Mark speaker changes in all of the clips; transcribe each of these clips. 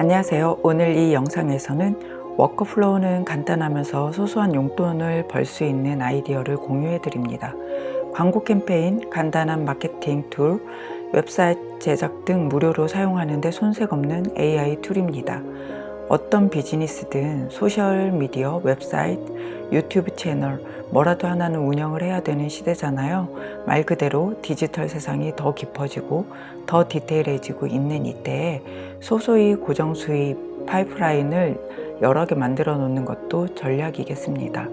Speaker 1: 안녕하세요. 오늘 이 영상에서는 workflow는 간단하면서 소소한 용돈을 벌 수 있는 아이디어를 공유해 드립니다. 광고 캠페인, 간단한 마케팅 tool, 웹사이트 제작 등 무료로 사용하는데 손색 없는 AI 툴입니다. 어떤 비즈니스든 소셜미디어, 웹사이트, 유튜브 채널 뭐라도 하나는 운영을 해야 되는 시대잖아요. 말 그대로 디지털 세상이 더 깊어지고 더 디테일해지고 있는 이때에 소소히 고정 수입 파이프라인을 여러 개 만들어 놓는 것도 전략이겠습니다.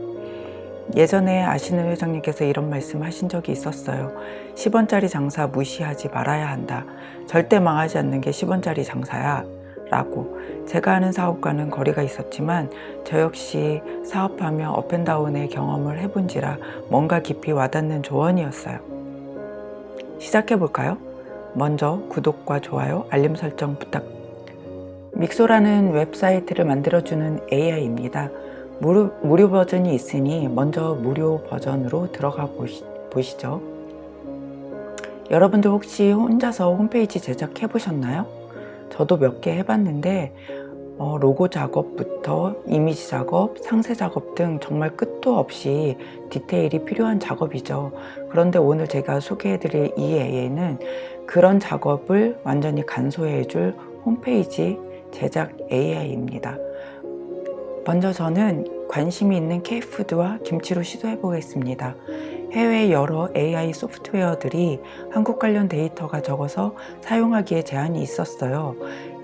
Speaker 1: 예전에 아시는 회장님께서 이런 말씀 하신 적이 있었어요. 10원짜리 장사 무시하지 말아야 한다. 절대 망하지 않는 게 10원짜리 장사야. 라고 제가 아는 사업과는 거리가 있었지만 저 역시 사업하며 업앤다운의 경험을 해본지라 뭔가 깊이 와닿는 조언이었어요. 시작해볼까요? 먼저 구독과 좋아요, 알림 설정 부탁 믹소라는 웹사이트를 만들어주는 AI입니다. 무료, 무료 버전이 있으니 먼저 무료 버전으로 들어가 보시, 보시죠. 여러분들 혹시 혼자서 홈페이지 제작해 보셨나요? 저도 몇 개 해봤는데 어, 로고 작업부터 이미지 작업, 상세 작업 등 정말 끝도 없이 디테일이 필요한 작업이죠. 그런데 오늘 제가 소개해드릴 이 AI는 그런 작업을 완전히 간소해줄 홈페이지 제작 AI입니다. 먼저 저는 관심이 있는 K푸드와 김치로 시도해 보겠습니다. 해외 여러 AI 소프트웨어들이 한국 관련 데이터가 적어서 사용하기에 제한이 있었어요.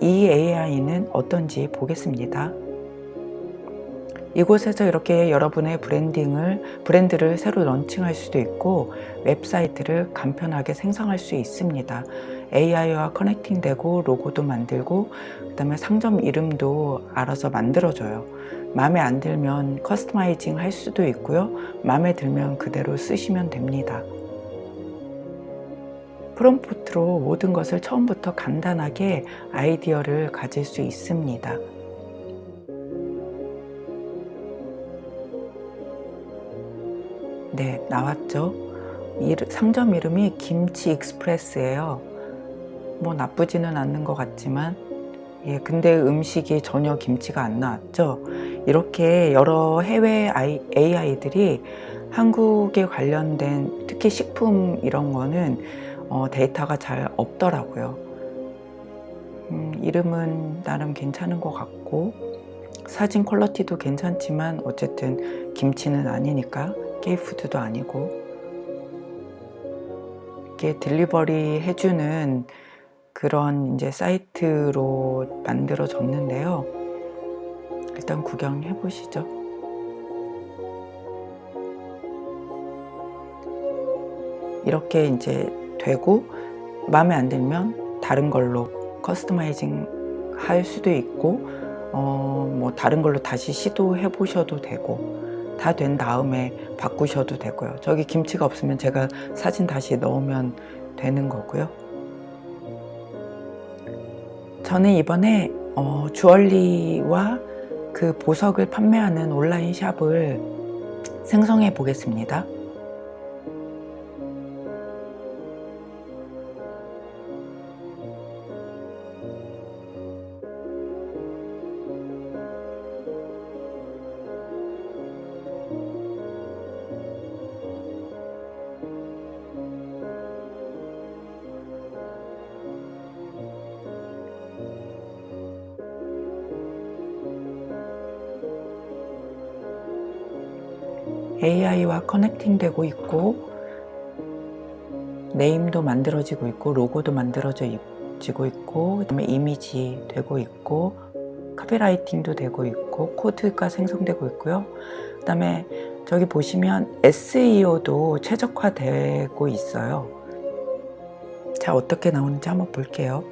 Speaker 1: 이 AI는 어떤지 보겠습니다. 이곳에서 이렇게 여러분의 branding을 브랜드를 새로 런칭할 수도 있고 웹사이트를 간편하게 생성할 수 있습니다. AI와 connecting되고 로고도 만들고 그 다음에 상점 이름도 알아서 만들어줘요. 마음에 안 들면 customizing 할 수도 있고요. 마음에 들면 그대로 쓰시면 됩니다. 프롬프트로 모든 것을 처음부터 간단하게 아이디어를 가질 수 있습니다. 네, 나왔죠. 상점 이름이 김치 익스프레스예요. 뭐 나쁘지는 않는 것 같지만 예, 근데 음식이 전혀 김치가 안 나왔죠. 이렇게 여러 해외 AI들이 한국에 관련된 특히 식품 이런 거는 어, 데이터가 잘 없더라고요. 음, 이름은 나름 괜찮은 것 같고 사진 퀄러티도 괜찮지만 어쨌든 김치는 아니니까 케이푸드도 아니고 이게 딜리버리 해주는 그런 이제 사이트로 만들어졌는데요. 일단 구경해 보시죠. 이렇게 이제 되고 마음에 안 들면 다른 걸로 커스터마이징 할 수도 있고 어, 뭐 다른 걸로 다시 시도해 보셔도 되고 다 된 다음에 바꾸셔도 되고요. 저기 김치가 없으면 제가 사진 다시 넣으면 되는 거고요. 저는 이번에 어, 주얼리와 그 보석을 판매하는 온라인 샵을 생성해 보겠습니다 AI와 커넥팅 되고 있고 네임도 만들어지고 있고 로고도 만들어지고 있고 그 다음에 이미지 되고 있고 카피라이팅도 되고 있고 코드가 생성되고 있고요. 그 다음에 저기 보시면 SEO도 최적화되고 있어요. 자 어떻게 나오는지 한번 볼게요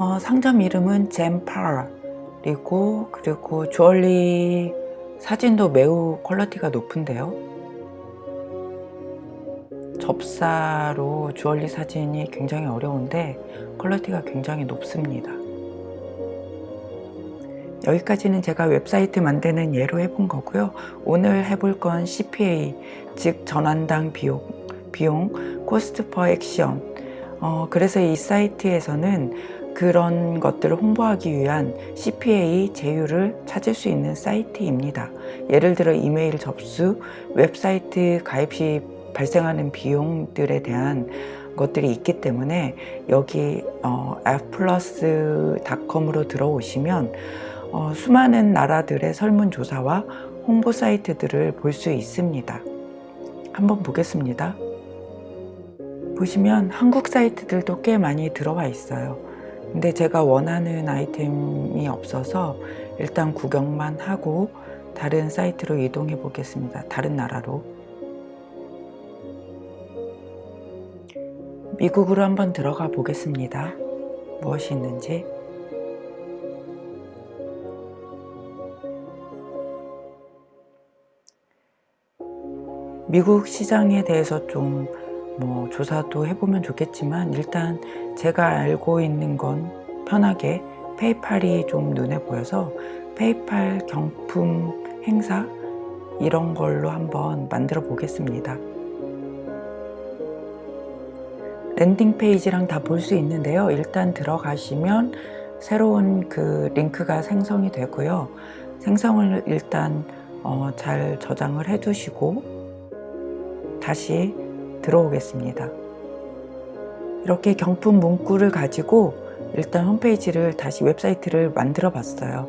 Speaker 1: 어, 상점 이름은 젠파리고 그리고 주얼리 사진도 매우 quality가 높은데요 접사로 주얼리 사진이 굉장히 어려운데 quality가 굉장히 높습니다 여기까지는 제가 웹사이트 만드는 예로 해본 거고요. 오늘 해볼 건 CPA, 즉 전환당 비용, 비용, cost per action. 어, 그래서 이 사이트에서는 그런 것들을 홍보하기 위한 CPA 제휴를 찾을 수 있는 사이트입니다. 예를 들어 이메일 접수, 웹사이트 가입 시 발생하는 비용들에 대한 것들이 있기 때문에 여기 어, fplus.com으로 들어오시면 어, 수많은 나라들의 설문조사와 홍보 사이트들을 볼 수 있습니다. 한번 보겠습니다. 보시면 한국 사이트들도 꽤 많이 들어와 있어요. 근데 제가 원하는 아이템이 없어서 일단 구경만 하고 다른 사이트로 이동해 보겠습니다. 다른 나라로. 미국으로 한번 들어가 보겠습니다. 무엇이 있는지. 미국 시장에 대해서 좀 뭐 조사도 해보면 좋겠지만 일단 제가 알고 있는 건 편하게 PayPal이 좀 눈에 보여서 PayPal 경품 행사 이런 걸로 한번 만들어 보겠습니다. landing page랑 다 볼 수 있는데요. 일단 들어가시면 새로운 그 링크가 생성이 되고요. 생성을 일단 어, 잘 저장을 해 두시고 다시 들어오겠습니다. 이렇게 경품 문구를 가지고 일단 홈페이지를 다시 웹사이트를 만들어 봤어요.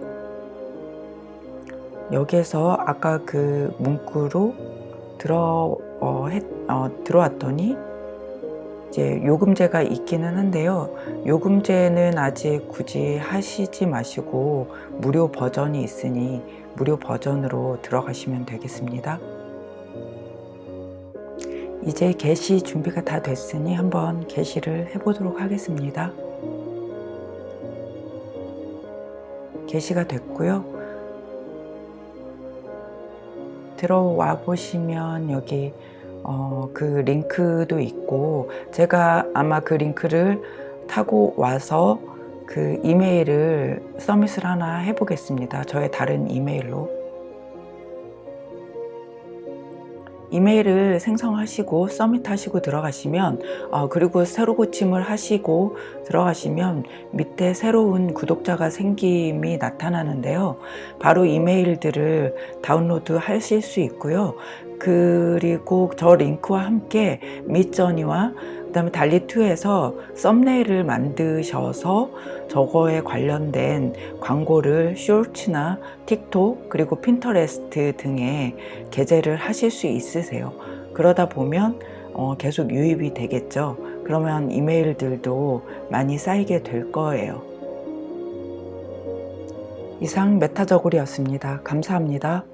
Speaker 1: 여기에서 아까 그 문구로 들어, 어, 했, 어, 들어왔더니 이제 요금제가 있기는 한데요. 요금제는 아직 굳이 하시지 마시고 무료 버전이 있으니 무료 버전으로 들어가시면 되겠습니다. 이제 게시 준비가 다 됐으니 한번 게시를 해보도록 하겠습니다. 게시가 됐고요. 들어와 보시면 여기 어, 그 링크도 있고 제가 아마 그 링크를 타고 와서 그 이메일을 서밋을 하나 해보겠습니다. 저의 다른 이메일로. 이메일을 생성하시고 서밋하시고 들어가시면 어, 그리고 새로 고침을 하시고 들어가시면 밑에 새로운 구독자가 생김이 나타나는데요. 바로 이메일들을 다운로드 하실 수 있고요. 그리고 저 링크와 함께 밑저니와 그 다음에 달리2에서 썸네일을 만드셔서 저거에 관련된 광고를 쇼츠나 틱톡 그리고 핀터레스트 등에 게재를 하실 수 있으세요. 그러다 보면 어, 계속 유입이 되겠죠. 그러면 이메일들도 많이 쌓이게 될 거예요. 이상 메타저골이었습니다. 감사합니다